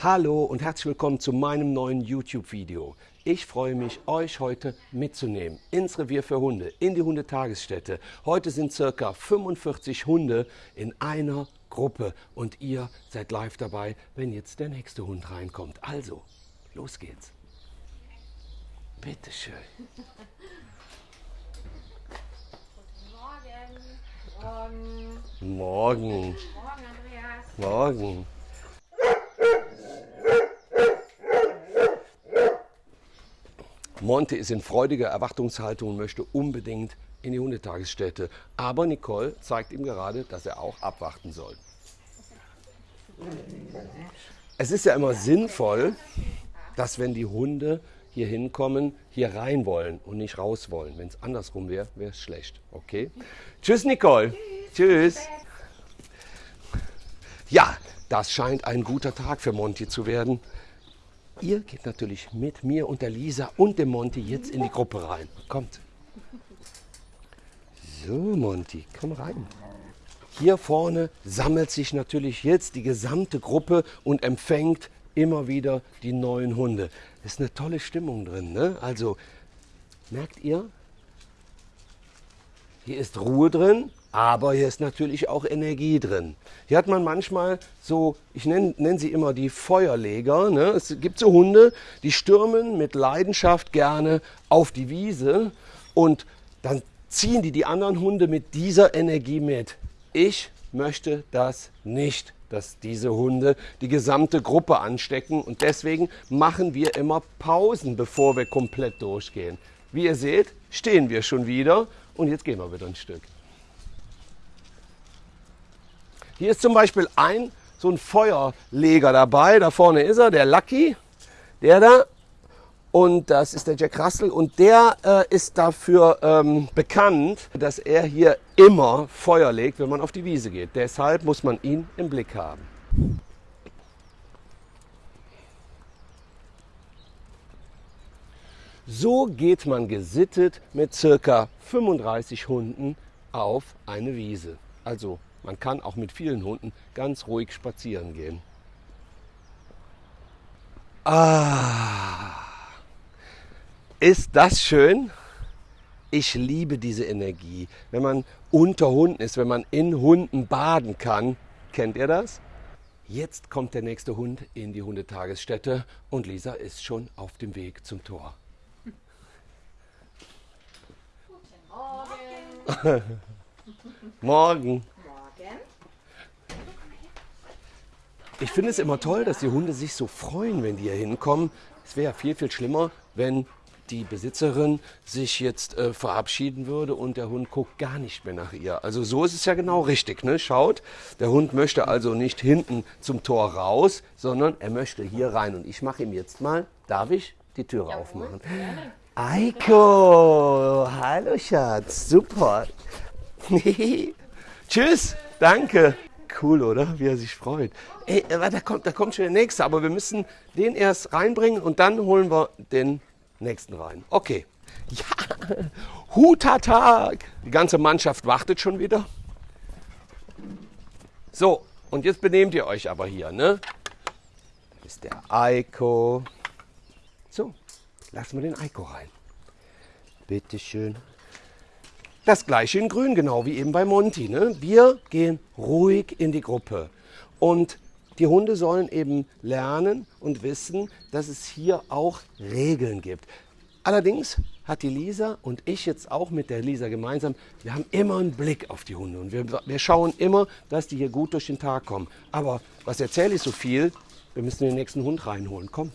Hallo und herzlich willkommen zu meinem neuen YouTube-Video. Ich freue mich, euch heute mitzunehmen ins Revier für Hunde, in die Hundetagesstätte. Heute sind circa 45 Hunde in einer Gruppe und ihr seid live dabei, wenn jetzt der nächste Hund reinkommt. Also, los geht's. Bitteschön. Morgen. Morgen. Morgen, Andreas. Morgen. Monte ist in freudiger Erwartungshaltung und möchte unbedingt in die Hundetagesstätte. Aber Nicole zeigt ihm gerade, dass er auch abwarten soll. Es ist ja immer sinnvoll, dass wenn die Hunde hier hinkommen, hier rein wollen und nicht raus wollen. Wenn es andersrum wäre, wäre es schlecht. Okay? Tschüss, Nicole. Tschüss. Ja, das scheint ein guter Tag für Monty zu werden. Ihr geht natürlich mit mir und der Lisa und dem Monty jetzt in die Gruppe rein. Kommt. So, Monty, komm rein. Hier vorne sammelt sich natürlich jetzt die gesamte Gruppe und empfängt immer wieder die neuen Hunde. Ist eine tolle Stimmung drin. Ne? Also, merkt ihr? Hier ist Ruhe drin, aber hier ist natürlich auch Energie drin. Hier hat man manchmal so, ich nenne nenn sie immer die Feuerleger. Ne? Es gibt so Hunde, die stürmen mit Leidenschaft gerne auf die Wiese und dann ziehen die die anderen Hunde mit dieser Energie mit. Ich möchte das nicht, dass diese Hunde die gesamte Gruppe anstecken und deswegen machen wir immer Pausen, bevor wir komplett durchgehen. Wie ihr seht, stehen wir schon wieder und jetzt gehen wir wieder ein Stück. Hier ist zum Beispiel ein so ein Feuerleger dabei. Da vorne ist er, der Lucky, der da. Und das ist der Jack Russell und der äh, ist dafür ähm, bekannt, dass er hier immer Feuer legt, wenn man auf die Wiese geht. Deshalb muss man ihn im Blick haben. So geht man gesittet mit circa 35 Hunden auf eine Wiese. Also man kann auch mit vielen Hunden ganz ruhig spazieren gehen. Ah, ist das schön? Ich liebe diese Energie. Wenn man unter Hunden ist, wenn man in Hunden baden kann, kennt ihr das? Jetzt kommt der nächste Hund in die Hundetagesstätte und Lisa ist schon auf dem Weg zum Tor. Morgen. Ich finde es immer toll, dass die Hunde sich so freuen, wenn die hier hinkommen. Es wäre ja viel, viel schlimmer, wenn die Besitzerin sich jetzt äh, verabschieden würde und der Hund guckt gar nicht mehr nach ihr. Also so ist es ja genau richtig. Ne? Schaut, der Hund möchte also nicht hinten zum Tor raus, sondern er möchte hier rein. Und ich mache ihm jetzt mal, darf ich, die Türe aufmachen. Eiko, hallo Schatz, super. Tschüss, danke. Cool, oder? Wie er sich freut. Ey, äh, da kommt, da kommt schon der nächste, aber wir müssen den erst reinbringen und dann holen wir den nächsten rein. Okay. Ja, Hutatag. Die ganze Mannschaft wartet schon wieder. So, und jetzt benehmt ihr euch aber hier, ne? Da ist der Eiko. So, lassen wir den Eiko rein. Bitteschön. Das gleiche in grün, genau wie eben bei Monty. Ne? Wir gehen ruhig in die Gruppe. Und die Hunde sollen eben lernen und wissen, dass es hier auch Regeln gibt. Allerdings hat die Lisa und ich jetzt auch mit der Lisa gemeinsam, wir haben immer einen Blick auf die Hunde und wir, wir schauen immer, dass die hier gut durch den Tag kommen. Aber was erzähle ich so viel? Wir müssen den nächsten Hund reinholen. Kommt.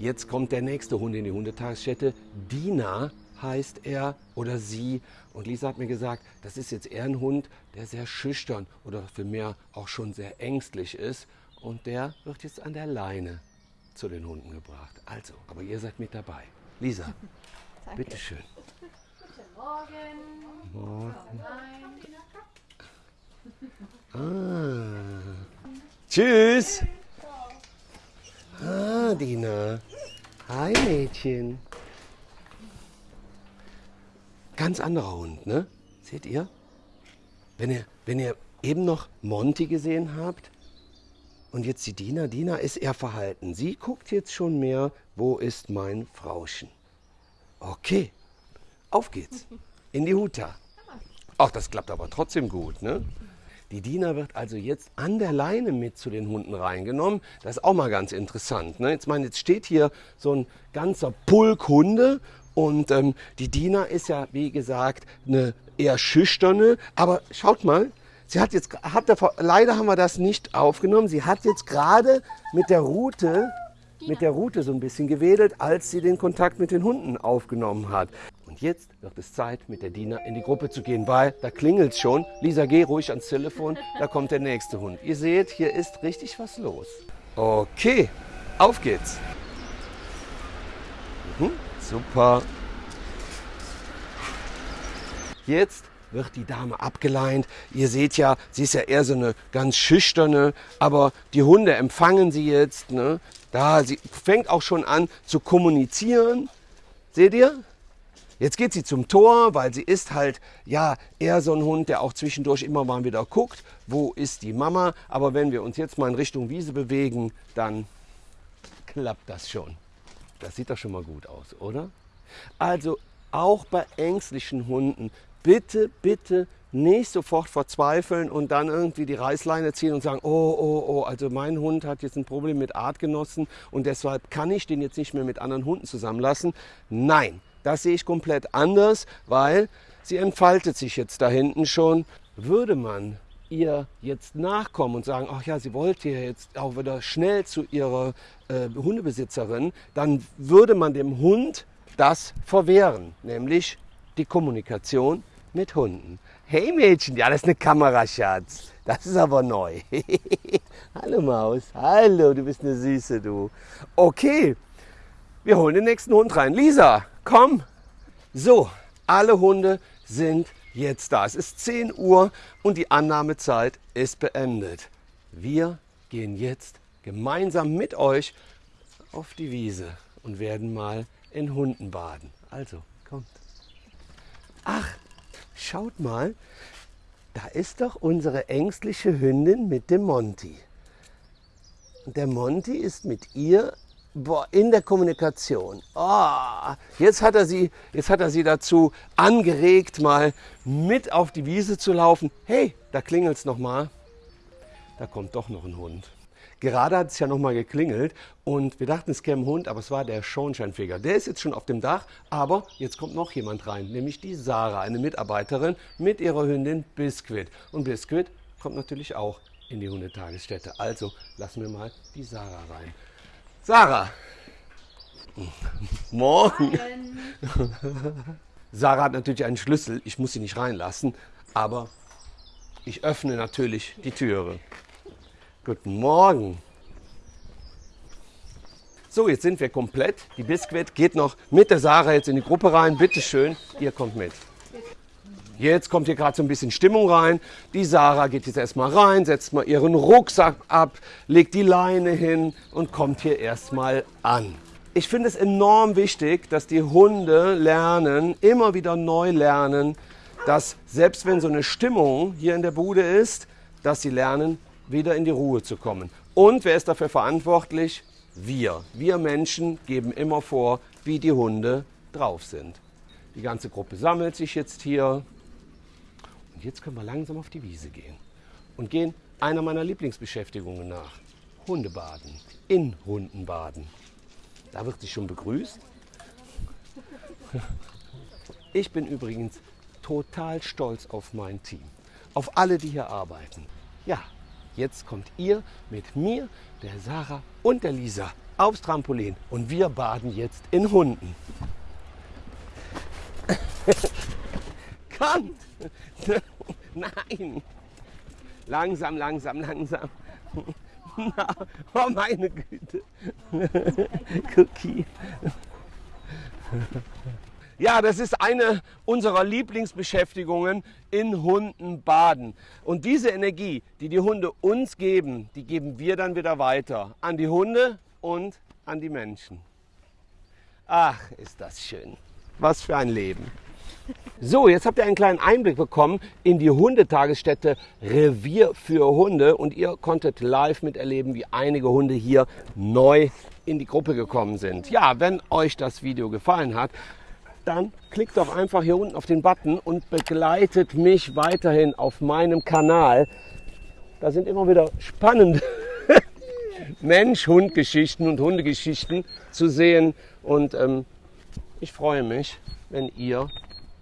Jetzt kommt der nächste Hund in die Hundetagesstätte. Dina heißt er oder sie. Und Lisa hat mir gesagt, das ist jetzt eher ein Hund, der sehr schüchtern oder für mehr auch schon sehr ängstlich ist. Und der wird jetzt an der Leine zu den Hunden gebracht. Also, aber ihr seid mit dabei. Lisa, bitteschön. Guten Morgen. Morgen. Ah. Tschüss. Ah, Dina. Hi, Mädchen. Ganz anderer Hund, ne? Seht ihr? Wenn ihr, wenn ihr eben noch Monty gesehen habt, Und jetzt die Dina. Dina ist eher verhalten. Sie guckt jetzt schon mehr, wo ist mein Frauchen? Okay, auf geht's. In die Huta. Ach, das klappt aber trotzdem gut, ne? Die Dina wird also jetzt an der Leine mit zu den Hunden reingenommen. Das ist auch mal ganz interessant. Ne? Jetzt, meine, jetzt steht hier so ein ganzer Pulk Hunde und ähm, die Dina ist ja, wie gesagt, eine eher schüchterne. Aber schaut mal, sie hat jetzt, hat davor, leider haben wir das nicht aufgenommen. Sie hat jetzt gerade mit der Route mit der Route so ein bisschen gewedelt, als sie den Kontakt mit den Hunden aufgenommen hat. Jetzt wird es Zeit, mit der Dina in die Gruppe zu gehen, weil da klingelt schon. Lisa, geh ruhig ans Telefon, da kommt der nächste Hund. Ihr seht, hier ist richtig was los. Okay, auf geht's. Mhm, super. Jetzt wird die Dame abgeleint. Ihr seht ja, sie ist ja eher so eine ganz schüchterne, aber die Hunde empfangen sie jetzt. Ne? Da, sie fängt auch schon an zu kommunizieren. Seht ihr? Jetzt geht sie zum Tor, weil sie ist halt ja eher so ein Hund, der auch zwischendurch immer mal wieder guckt, wo ist die Mama. Aber wenn wir uns jetzt mal in Richtung Wiese bewegen, dann klappt das schon. Das sieht doch schon mal gut aus, oder? Also auch bei ängstlichen Hunden bitte, bitte nicht sofort verzweifeln und dann irgendwie die Reißleine ziehen und sagen, oh, oh, oh, also mein Hund hat jetzt ein Problem mit Artgenossen und deshalb kann ich den jetzt nicht mehr mit anderen Hunden zusammenlassen. Nein, das sehe ich komplett anders, weil sie entfaltet sich jetzt da hinten schon. Würde man ihr jetzt nachkommen und sagen, ach ja, sie wollte jetzt auch wieder schnell zu ihrer äh, Hundebesitzerin, dann würde man dem Hund das verwehren, nämlich die Kommunikation mit Hunden. Hey Mädchen, ja, das ist eine Kamera, Schatz. Das ist aber neu. Hallo Maus. Hallo, du bist eine Süße, du. Okay, wir holen den nächsten Hund rein. Lisa, komm. So, alle Hunde sind jetzt da. Es ist 10 Uhr und die Annahmezeit ist beendet. Wir gehen jetzt gemeinsam mit euch auf die Wiese und werden mal in Hunden baden. Also, kommt. Ach, schaut mal, da ist doch unsere ängstliche Hündin mit dem Monty. Der Monty ist mit ihr boah, in der Kommunikation. Oh, jetzt, hat er sie, jetzt hat er sie dazu angeregt, mal mit auf die Wiese zu laufen. Hey, da klingelt es nochmal. Da kommt doch noch ein Hund. Gerade hat es ja nochmal geklingelt und wir dachten, es käme ein Hund, aber es war der Schornsteinfeger. Der ist jetzt schon auf dem Dach, aber jetzt kommt noch jemand rein, nämlich die Sarah, eine Mitarbeiterin mit ihrer Hündin Biscuit. Und Biscuit kommt natürlich auch in die Hundetagesstätte. Also lassen wir mal die Sarah rein. Sarah! Morgen! Sarah hat natürlich einen Schlüssel, ich muss sie nicht reinlassen, aber ich öffne natürlich die Türe. Guten Morgen. So, jetzt sind wir komplett. Die Biskuit geht noch mit der Sarah jetzt in die Gruppe rein. Bitte schön, ihr kommt mit. Jetzt kommt hier gerade so ein bisschen Stimmung rein. Die Sarah geht jetzt erstmal rein, setzt mal ihren Rucksack ab, legt die Leine hin und kommt hier erstmal an. Ich finde es enorm wichtig, dass die Hunde lernen, immer wieder neu lernen, dass selbst wenn so eine Stimmung hier in der Bude ist, dass sie lernen, wieder in die Ruhe zu kommen. Und wer ist dafür verantwortlich? Wir. Wir Menschen geben immer vor, wie die Hunde drauf sind. Die ganze Gruppe sammelt sich jetzt hier. Und jetzt können wir langsam auf die Wiese gehen und gehen einer meiner Lieblingsbeschäftigungen nach. Hundebaden. In Hunden baden. Da wird sich schon begrüßt. Ich bin übrigens total stolz auf mein Team. Auf alle, die hier arbeiten. Ja, Jetzt kommt ihr mit mir, der Sarah und der Lisa aufs Trampolin und wir baden jetzt in Hunden. Kommt! Nein! Langsam, langsam, langsam. oh meine Güte. Cookie. Ja, das ist eine unserer Lieblingsbeschäftigungen in Hunden baden. Und diese Energie, die die Hunde uns geben, die geben wir dann wieder weiter an die Hunde und an die Menschen. Ach, ist das schön. Was für ein Leben. So, jetzt habt ihr einen kleinen Einblick bekommen in die Hundetagesstätte Revier für Hunde und ihr konntet live miterleben, wie einige Hunde hier neu in die Gruppe gekommen sind. Ja, wenn euch das Video gefallen hat, dann klickt doch einfach hier unten auf den Button und begleitet mich weiterhin auf meinem Kanal. Da sind immer wieder spannende Mensch-Hund-Geschichten und Hundegeschichten zu sehen. Und ähm, ich freue mich, wenn ihr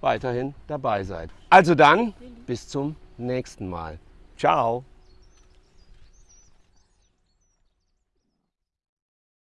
weiterhin dabei seid. Also dann, bis zum nächsten Mal. Ciao.